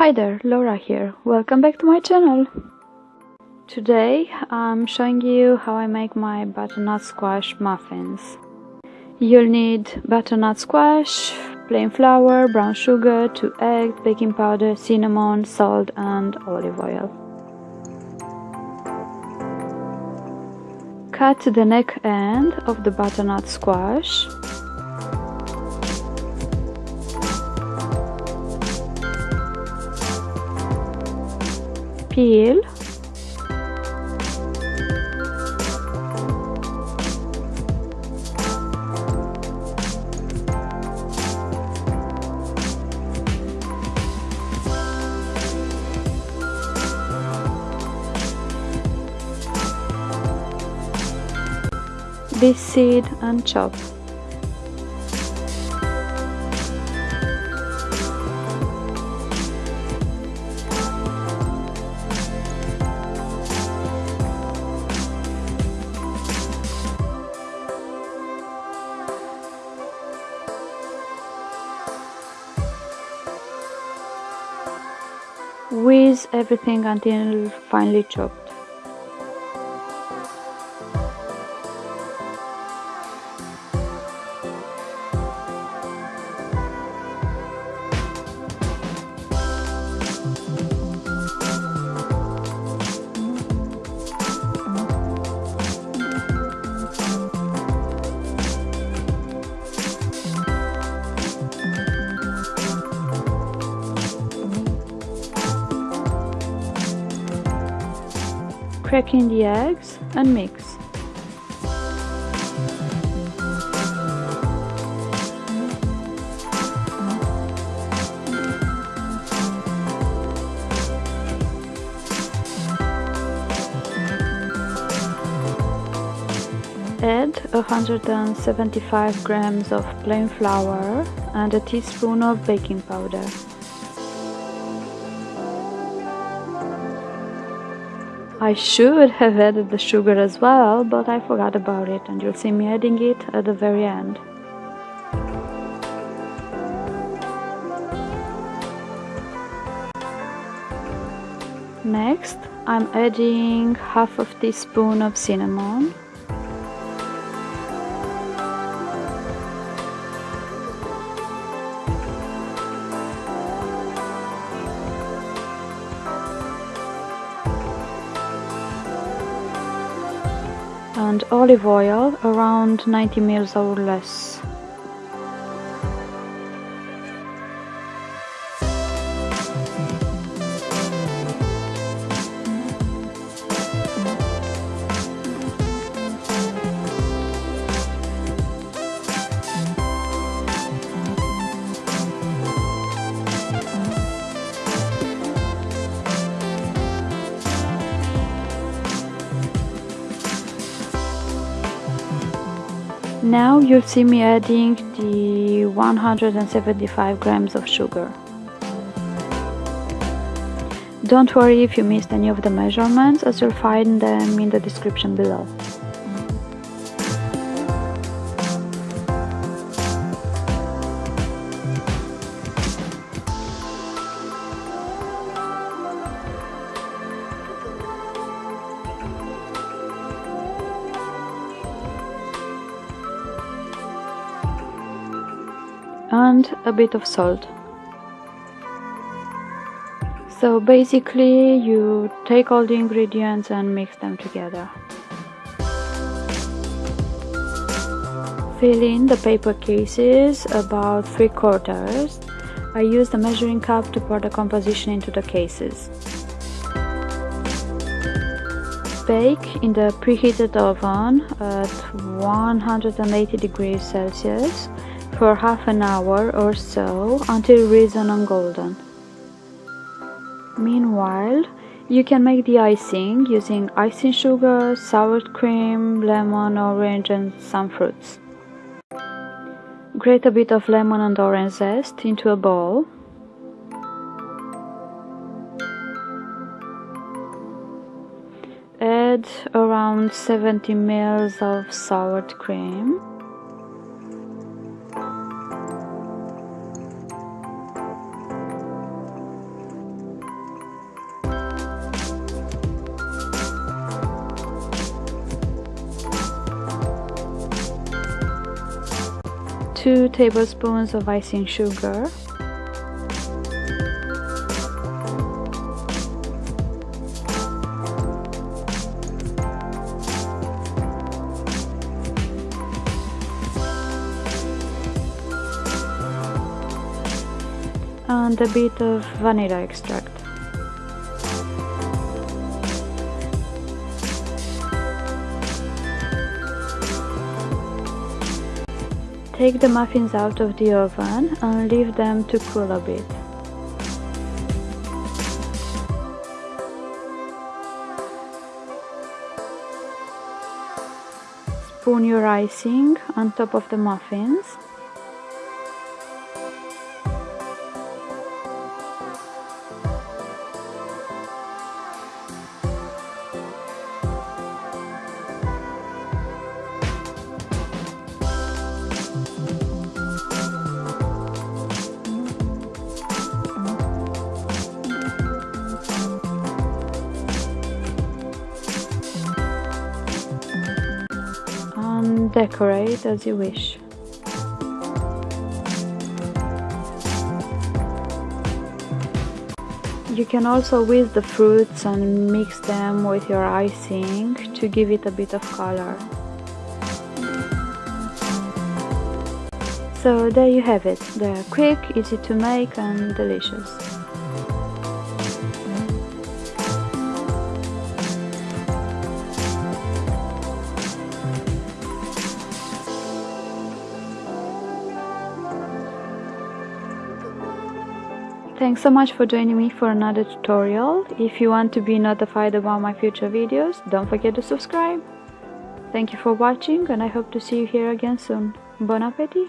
Hi there, Laura here. Welcome back to my channel. Today I'm showing you how I make my butternut squash muffins. You'll need butternut squash, plain flour, brown sugar, 2 eggs, baking powder, cinnamon, salt and olive oil. Cut the neck end of the butternut squash peel this seed and chop Whiz everything until finely chopped. Crack in the eggs and mix. Add 175 grams of plain flour and a teaspoon of baking powder. I should have added the sugar as well, but I forgot about it and you'll see me adding it at the very end. Next, I'm adding half of teaspoon of cinnamon and olive oil around 90 ml or less. Now you'll see me adding the 175 grams of sugar. Don't worry if you missed any of the measurements as you'll find them in the description below. And a bit of salt. So basically you take all the ingredients and mix them together. Fill in the paper cases about 3 quarters. I use the measuring cup to pour the composition into the cases. Bake in the preheated oven at 180 degrees Celsius for half an hour or so until risen and golden. Meanwhile, you can make the icing using icing sugar, sour cream, lemon, orange and some fruits. Grate a bit of lemon and orange zest into a bowl. Add around 70 ml of sour cream. 2 tablespoons of icing sugar and a bit of vanilla extract. Take the muffins out of the oven and leave them to cool a bit. Spoon your icing on top of the muffins decorate as you wish. You can also whisk the fruits and mix them with your icing to give it a bit of color. So there you have it, they're quick, easy to make and delicious. Thanks so much for joining me for another tutorial. If you want to be notified about my future videos, don't forget to subscribe. Thank you for watching and I hope to see you here again soon. Bon appetit!